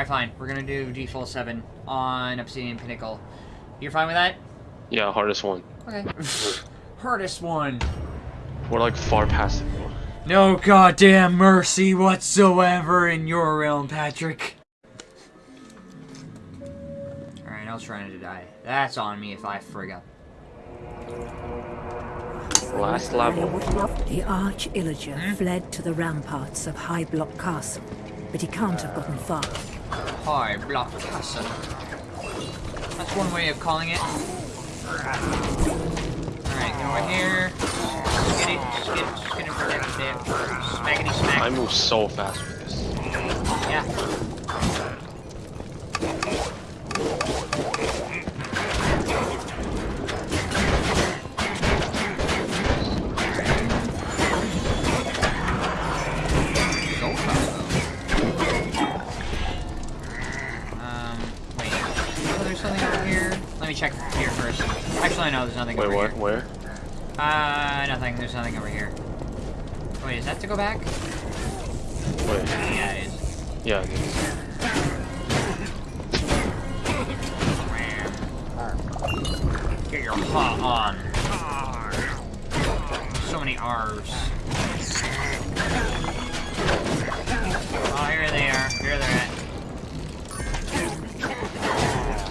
Alright, fine. We're gonna do default 7 on Obsidian Pinnacle. You're fine with that? Yeah, hardest one. Okay. Hardest one. We're like far past it, bro. No goddamn mercy whatsoever in your realm, Patrick. Alright, I was trying to die. That's on me if I frig up. Last level. The Arch Illager hmm? fled to the ramparts of High Block Castle, but he can't have gotten far. High block castle. That's one way of calling it. Alright, go over here. Just get it, just get it, just get it protected there. Smackety smack. I move so fast with this. Yeah. Actually, no, there's nothing Wait, over what? here. Where? Uh, nothing. There's nothing over here. Wait, is that to go back? Wait. Yeah, it is. Yeah, it is. Get your ha on. So many R's.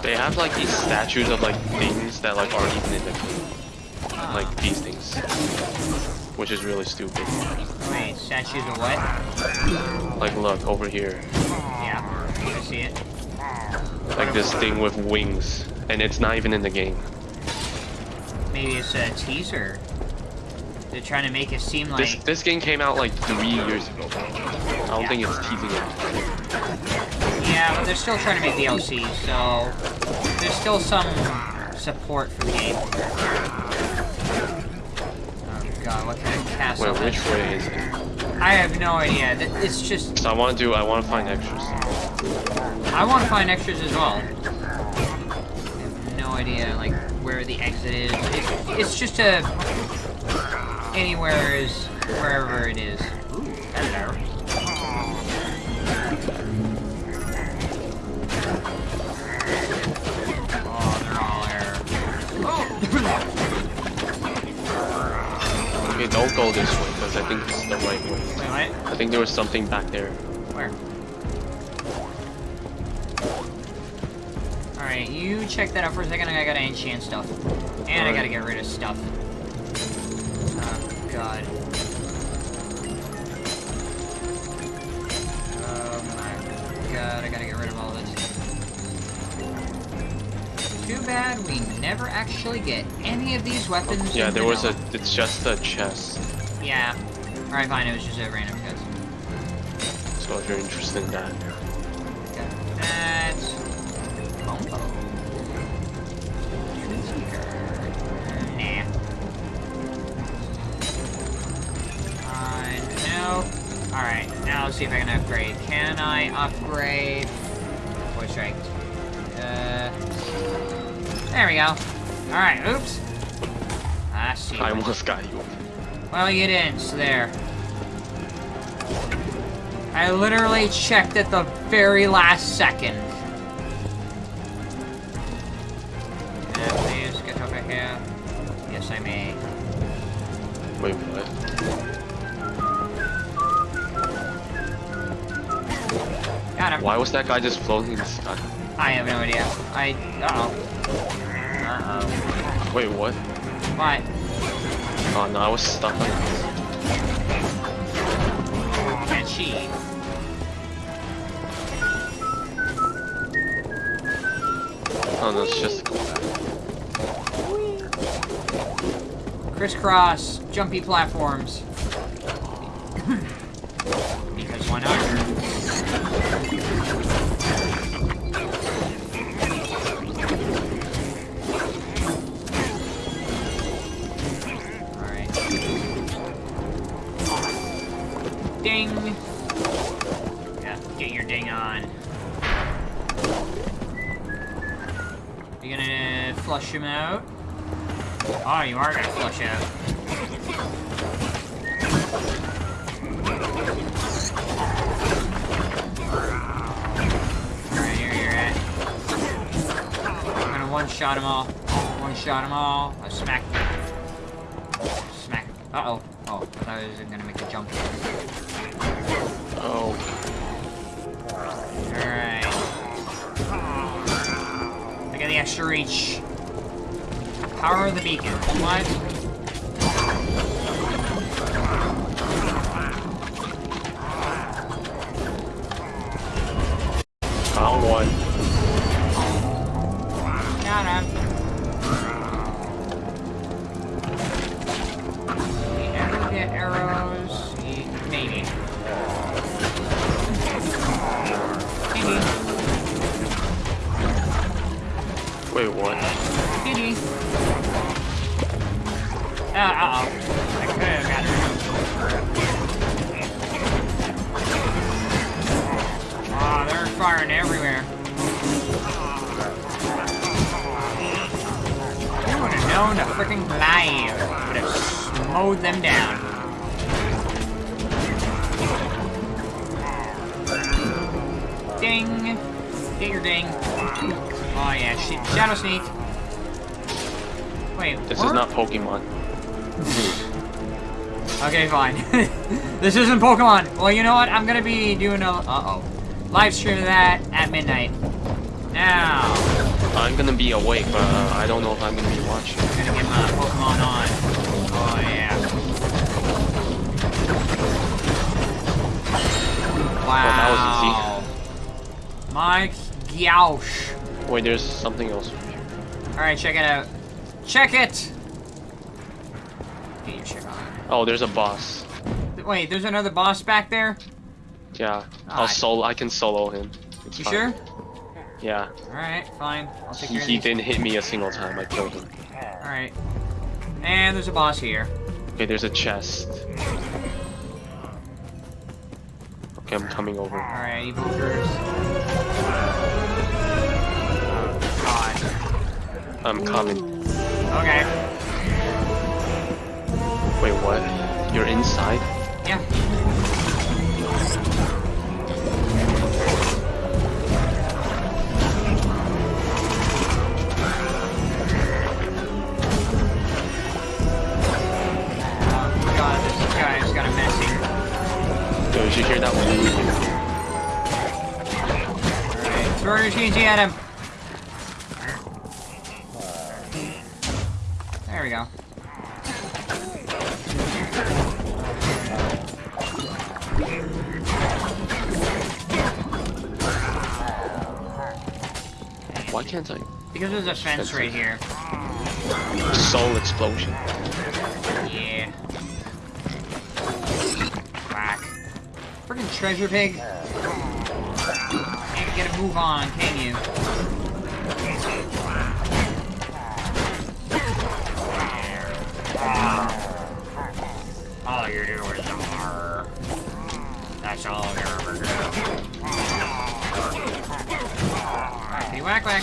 They have like these statues of like things that like aren't even in the game. Like these things. Which is really stupid. Wait, statues of what? Like look over here. Yeah, I see it. Like this thing with wings. And it's not even in the game. Maybe it's a teaser. They're trying to make it seem like. This this game came out like three years ago. I don't Yeah. think it's teasing it. Yeah, but they're still trying to make DLC, so there's still some support for the game. Oh god, what kind of castle? Wait, which way is it? I have no idea. It's just So I want to do. I want to find extras. I want to find extras as well. I have no idea like where the exit is. It's, it's just a anywhere is wherever it is. Ooh, hello. Okay, don't go this way because I think this is the right way. Wait, what? I think there was something back there. Where? Alright, you check that out for a second. I gotta enchant stuff. And I gotta get rid of stuff. Oh, God. Too bad we never actually get any of these weapons Yeah, in there was a. It's just a chest. Yeah. Alright, fine. It was just a random chest. So if you're interested in that, Got that. Combo. Nah. Uh, no. Alright, now let's see if I can upgrade. Can I upgrade? Voice strike. Uh. There we go. Alright, oops. I see. I almost got you. Well, you didn't, so there. I literally checked at the very last second. Please get over here. Yes, I may. Wait, what? Got him. Why was that guy just floating in the sky? I have no idea. I. Uh oh. Oh. Wait, what? What? Oh no, I was stuck on. Oh, and she. Oh no, it's just. Crisscross. Jumpy platforms. You gonna flush him out? Oh, you are gonna flush out. Alright, here you're at. I'm gonna one-shot him all. One-shot him all. I smack. Smack. Uh-oh. Oh, I was gonna make a jump. Oh. Extra reach. Power of the beacon. What? found one. Got him. You ever get arrows? Maybe. Wait, what? Maybe. Uh. I have got her. Oh, they're firing everywhere. Who would have known a freaking live would have mowed them down? Ding! Get your ding. Oh yeah, sh Shadow Sneak. Wait, This what? is not Pokemon. Okay, fine. this isn't Pokemon. Well, you know what? I'm gonna be doing a uh-oh live stream of that at midnight. Now, I'm gonna be awake, but uh, I don't know if I'm gonna be watching. I'm gonna get my Pokemon on. Oh yeah. Wow. that Mike Gauch. Wait, there's something else. All right, check it out. Check it. Get your shit on. Oh, there's a boss. Wait, there's another boss back there. Yeah, Ah. I'll solo. I can solo him. It's You fine. sure? Yeah. All right, fine. I'll take He, care he didn't hit me a single time. I killed him. Alright. And there's a boss here. Okay, there's a chest. Okay, I'm coming over. Alright, evokers. God. I'm coming. Okay. Wait, what? You're inside? Yeah. Oh god, this guy's got a messy. Yo, you should hear that one. Alright, throw your TNT at him. A fence right here. Soul explosion. Yeah. Whack. Freaking treasure pig. Can't get a move on, can you? Oh, all you're do is R. That's all you ever do. Alright, whack whack?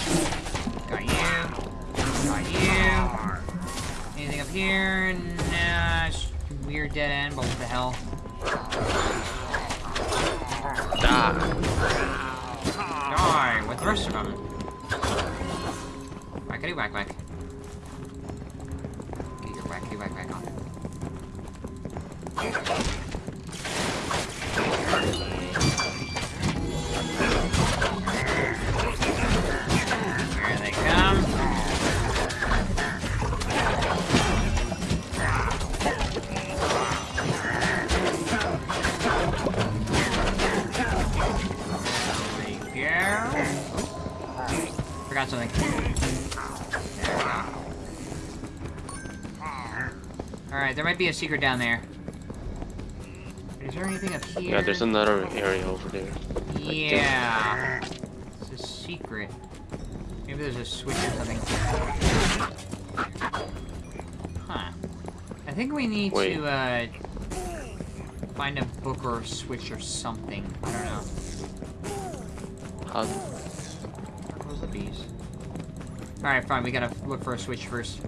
Got you. Anything up here? Nah, weird dead end, but what the hell? Die. Die with the rest of them. Whackity whack whack. Get your whackity whack whack on. Might be a secret down there. Is there anything up here? Yeah, there's another area over there. Yeah. It's a secret. Maybe there's a switch or something. Huh. I think we need Wait. to, uh... Find a book or a switch or something. I don't know. How? Close the bees. Alright, fine. We gotta look for a switch first.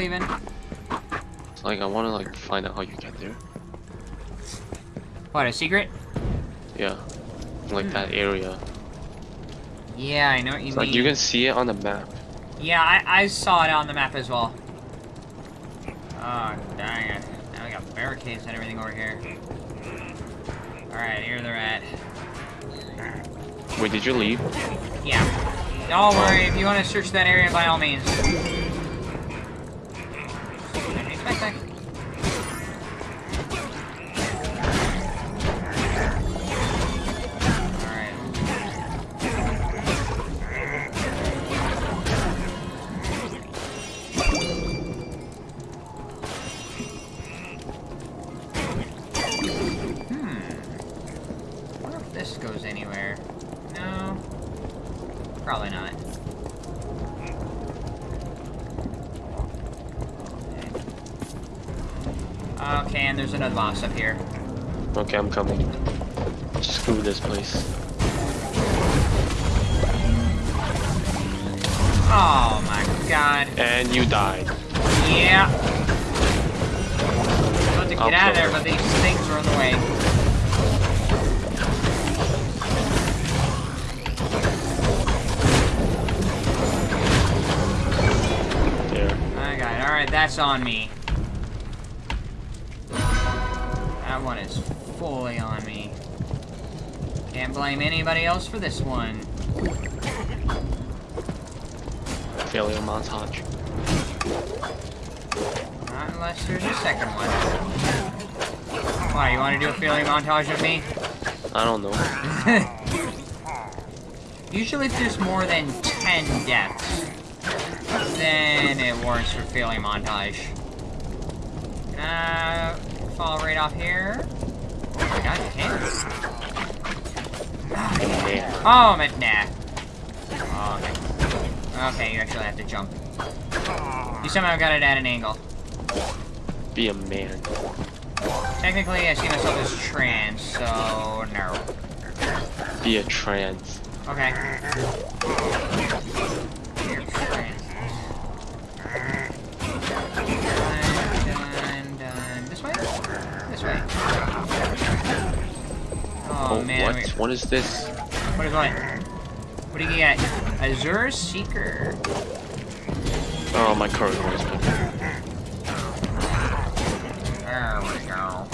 Leaving. It's like I want to like find out how you get there. What, a secret? Yeah, like hmm. that area. Yeah, I know what you It's mean. like you can see it on the map. Yeah, I, I saw it on the map as well. Oh, dang it. Now we got barricades and everything over here. Alright, here they're at. Wait, did you leave? Yeah. Don't worry, if you want to search that area, by all means. Okay, and there's another boss up here. Okay, I'm coming. Screw this place. Oh my god. And you died. Yeah. I want to get out of there, but these things are in the way. There. I got it. Alright, that's on me. Is fully on me. Can't blame anybody else for this one. Failure montage. Not unless there's a second one. Why, you want to do a failure montage with me? I don't know. Usually if there's more than 10 deaths, then it warrants for failure montage. Uh, fall right off here. Oh my god, you can. Man. Oh, but nah. Oh, okay. Okay, you actually have to jump. You somehow got it at an angle. Be a man. Technically, I see myself as trans, so no. Be a trans. Okay. Oh, Oh, man. what? we- What is this? What is what? What do you get? Azure Seeker. Oh, my one is better. There we go.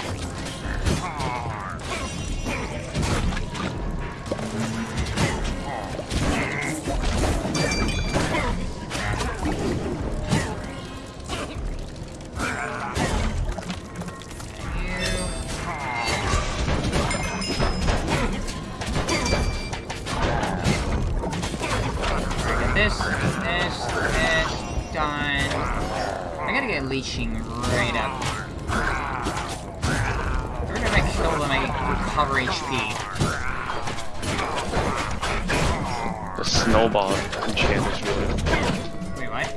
Leeching right up. Every time I kill them, I recover HP. The snowball enchant is really Wait, what?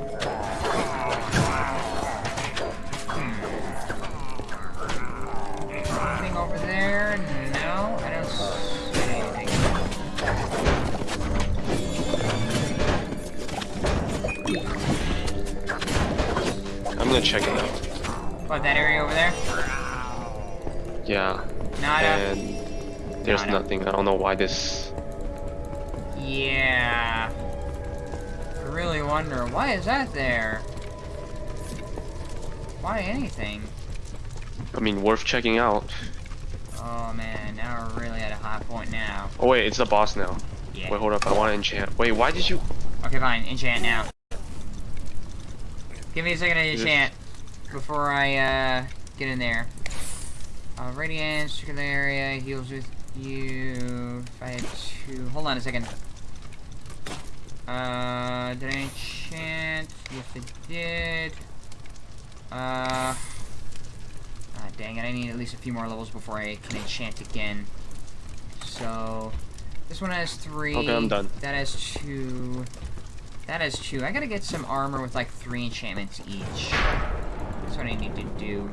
Gonna check it out. What, that area over there? Yeah. Nada. And there's Nada. nothing. I don't know why this. Yeah. I really wonder, why is that there? Why anything? I mean, worth checking out. Oh man, now we're really at a hot point now. Oh wait, it's the boss now. Yeah. Wait, hold up. I want to enchant. Wait, why did you? Okay, fine. Enchant now. Give me a second to enchant before I uh, get in there. Uh, radiance, circular area, heals with you. If I had to... Hold on a second. Uh, did I enchant? Yes, I did. Uh... Ah, dang it. I need at least a few more levels before I can enchant again. So... This one has three. Okay, I'm done. That has two. That has two. I gotta get some armor with like three enchantments each. That's what I need to do.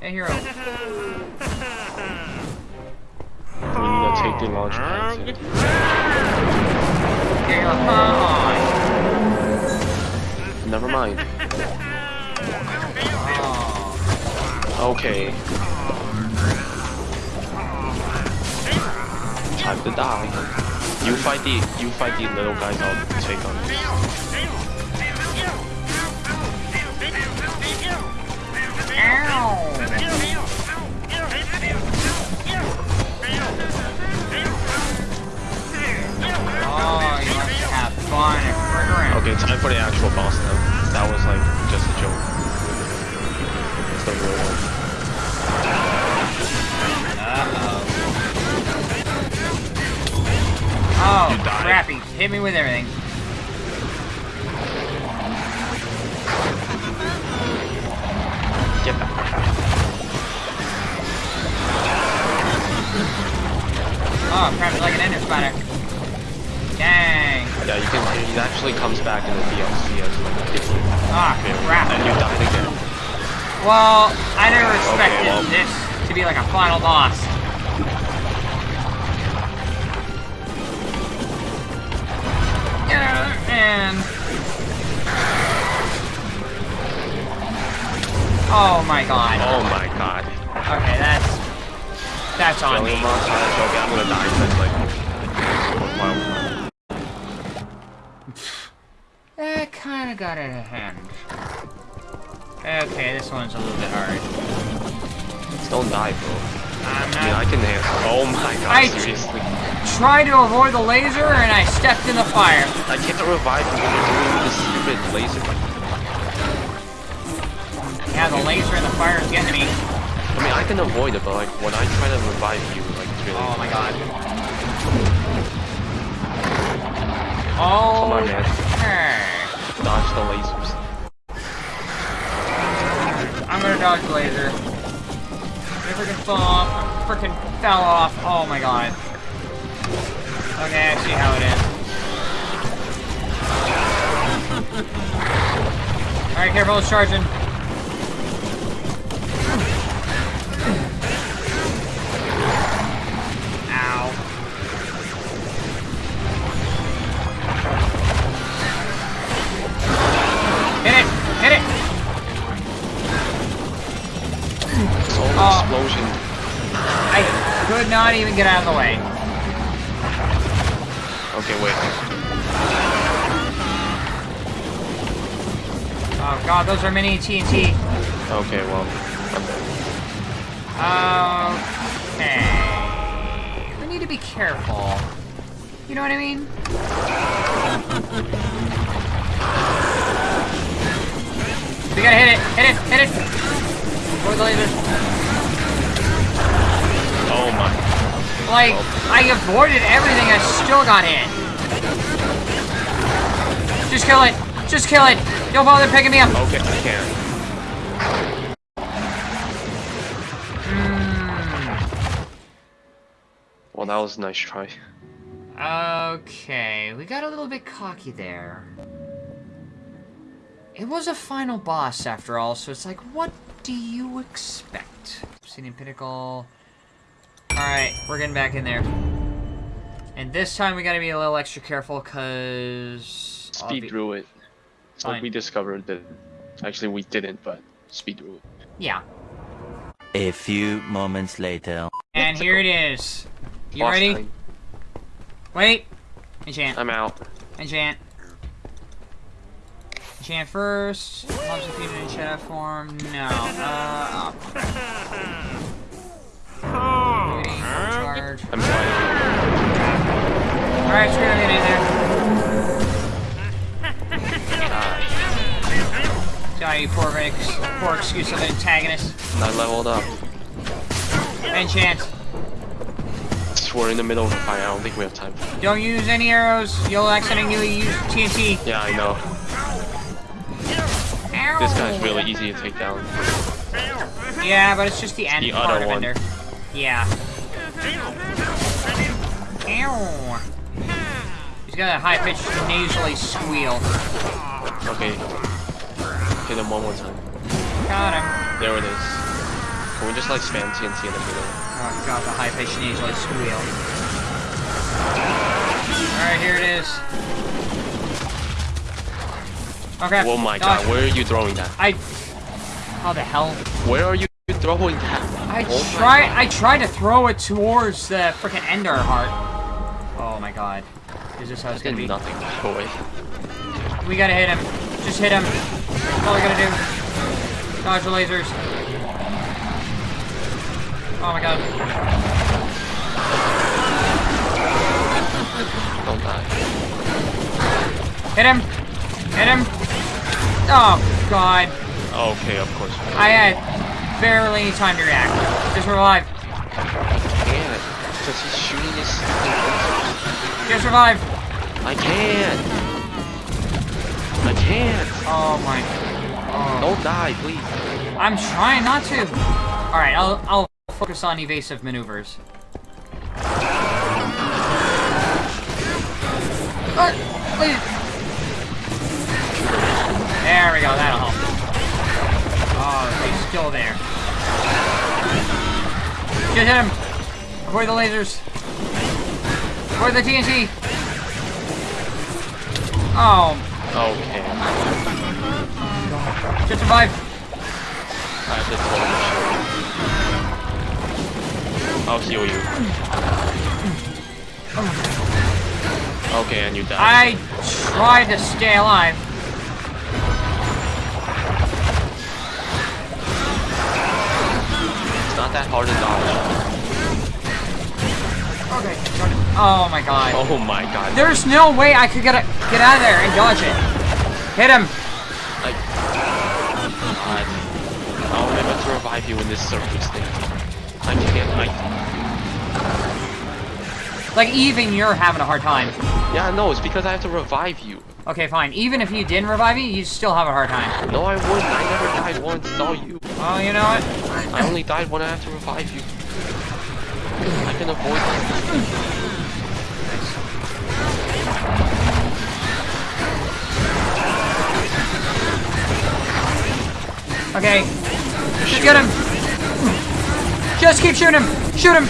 Hey, hero. We need to take the launch pads. in. Get on. Never mind. Oh. Okay. Time to die. You fight the you fight the little guys. I'll take on. Oh, you want to have fun and frick around. Okay, time for the actual boss now. That was like just a joke. It's the real one. Oh, You died. crappy. Hit me with everything. Get back. Oh, crap, it's like an ender spider. Dang. Yeah, you can. It actually comes back in the DLC as like a Ah, variant. crap. And you died again. Well, I never expected well. this to be like a final boss. And... Oh my god. Oh my god. Okay, that's... That's on me. Montage. Okay, I'm gonna die because like. Wow. That kinda got out of hand. Okay, this one's a little bit hard. Don't die, bro. I'm I can handle. Oh my god, I- seriously. Tried to avoid the laser and I stepped in the fire. I can't revive you when you're doing this stupid laser. Yeah, the laser in the fire is getting me. I mean, I can avoid it, but like when I try to revive you, like it's really. Oh my god. Oh. Come on, man. Dodge the lasers. I'm gonna dodge the laser. Freaking fall off. Freaking fell off. Oh my god. Okay, I see how it is. Alright, careful, it's charging. Oh. explosion. I could not even get out of the way. Okay, wait. Oh god, those are mini TNT. Okay, well, Okay. We need to be careful. You know what I mean? We gotta hit it! Hit it! Hit it! Avoid the laser. Oh my. Like, I avoided everything, I still got hit. Just kill it! Just kill it! Don't bother picking me up! Okay, I can't. Hmm. Well, that was a nice try. Okay, we got a little bit cocky there. It was a final boss after all, so it's like, what do you expect? Obsidian Pinnacle. Alright, we're getting back in there. And this time we gotta be a little extra careful, cause... Speed through it. So Fine. we discovered that. Actually, we didn't, but speed through it. Yeah. A few moments later. And here it is. You Boss ready? time. Wait! Enchant. I'm out. Enchant. Enchant first. Mobs defeated in shadow form. No. Uh, up. Booty, charge. I'm fine. Alright, screw it, get in there. Sorry, poor, ex poor excuse of an antagonist. Not leveled up. Enchant. We're in the middle of a fight. I don't think we have time. Don't use any arrows. You'll accidentally use TNT. Yeah, I know. Ow. This guy's really easy to take down. Yeah, but it's just the end The part other of one. Ender. Yeah. Ow. He's got a high-pitched nasally squeal. Okay. Hit him one more time. Got him. There it is. Can we just like spam TNT in the middle? Oh god, the high pitched nasally squeal. Alright, here it is. Okay. Oh my god, where are you throwing that? I. How the hell? Where are you throwing that? I Oh tried. I tried to throw it towards the freaking Ender heart. Oh my god. Is this how it's gonna be? nothing, way. We gotta hit him. Just hit him. That's all we gotta do. Dodge the lasers. Oh my god. Don't die. Hit him. Hit him. Oh god. Okay, of course. I had barely any time to react. Just revive. can't. Because he's shooting his Just revive. I can't. I can't. Oh my. Oh. Don't die, please. I'm trying not to. Alright, I'll, I'll focus on evasive maneuvers. Uh, please. There we go, that'll help. Oh, he's still there. Get him! Avoid the lasers! Avoid the TNT! Oh, Okay. just survive! I have to totally shoot. I'll heal you. Okay, and you died. I tried to stay alive. It's not that hard to dodge. Okay. got it. Oh my god. Oh my god. There's no way I could get a, get out of there and dodge it. Hit him. Like, God. I meant to revive you in this circumstance? I can't, like, Like even you're having a hard time. yeah, no, it's because I have to revive you. Okay, fine. Even if you didn't revive me, you still have a hard time. No, I wouldn't. I never died once. It's all you. Oh, you know what? I only died when I have to revive you. I can avoid that. Okay. Just get him. Just keep shooting him. Shoot him.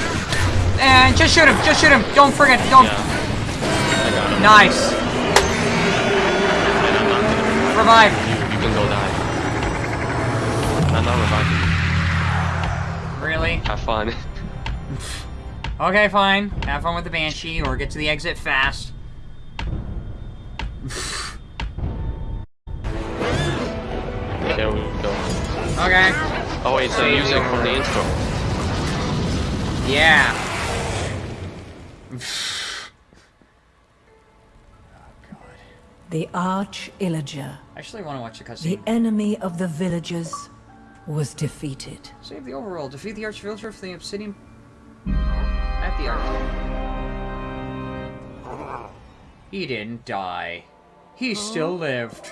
And just shoot him. Just shoot him. Don't forget. Don't. Yeah. I got him. Nice. And I'm not gonna Revive. You, you can go die. I'm not reviving you. Really? Have fun. Okay, fine. Have fun with the Banshee or get to the exit fast. there we go. Okay. Oh wait, it's the music from the intro. Yeah. The Arch Illager, I actually want to watch the the enemy of the villagers, was defeated. Save the overworld. Defeat the Archvillager for the Obsidian... At the Arch. He didn't die. He still lived.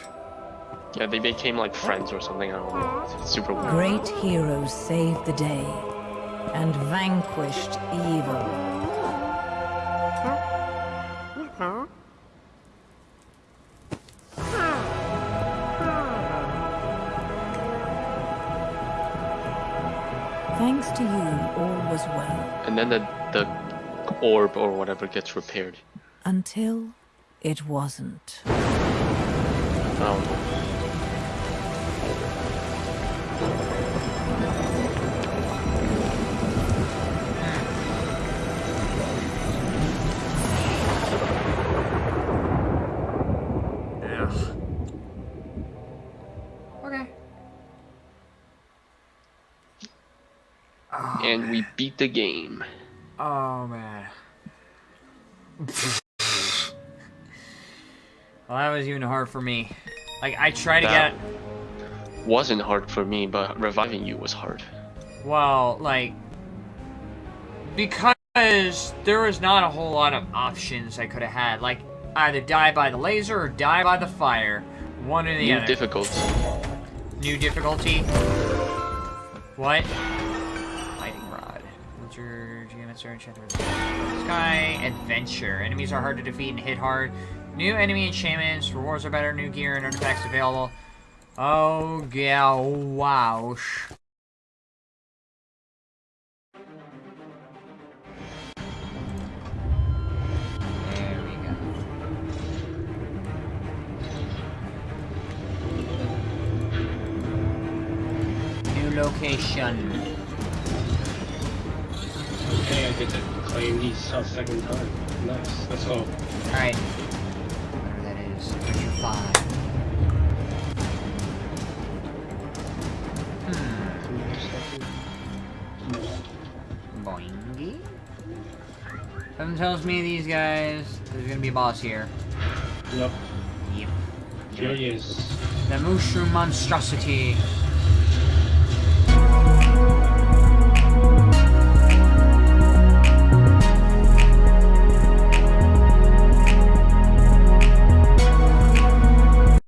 Yeah, they became like friends or something. I don't know. It's super weird. Great heroes saved the day and vanquished evil. Orb or whatever gets repaired. Until it wasn't. Oh. Okay. And we beat the game. Oh, man. well, that was even hard for me. Like, I tried to That- get... Wasn't hard for me, but reviving you was hard. Well, like... Because there was not a whole lot of options I could have had. Like, either die by the laser or die by the fire. One or the New other. difficulty. New difficulty. What? sky. Adventure. Enemies are hard to defeat and hit hard. New enemy enchantments, rewards are better, new gear and artifacts available. Oh, yeah, wow. location. Get to claim these a second time. Nice. Let's go. Alright. Whatever that is. Richard 5. Hmm. Boingy? Something tells me these guys, there's gonna be a boss here. Yep. Yep. Here he is. The mushroom monstrosity.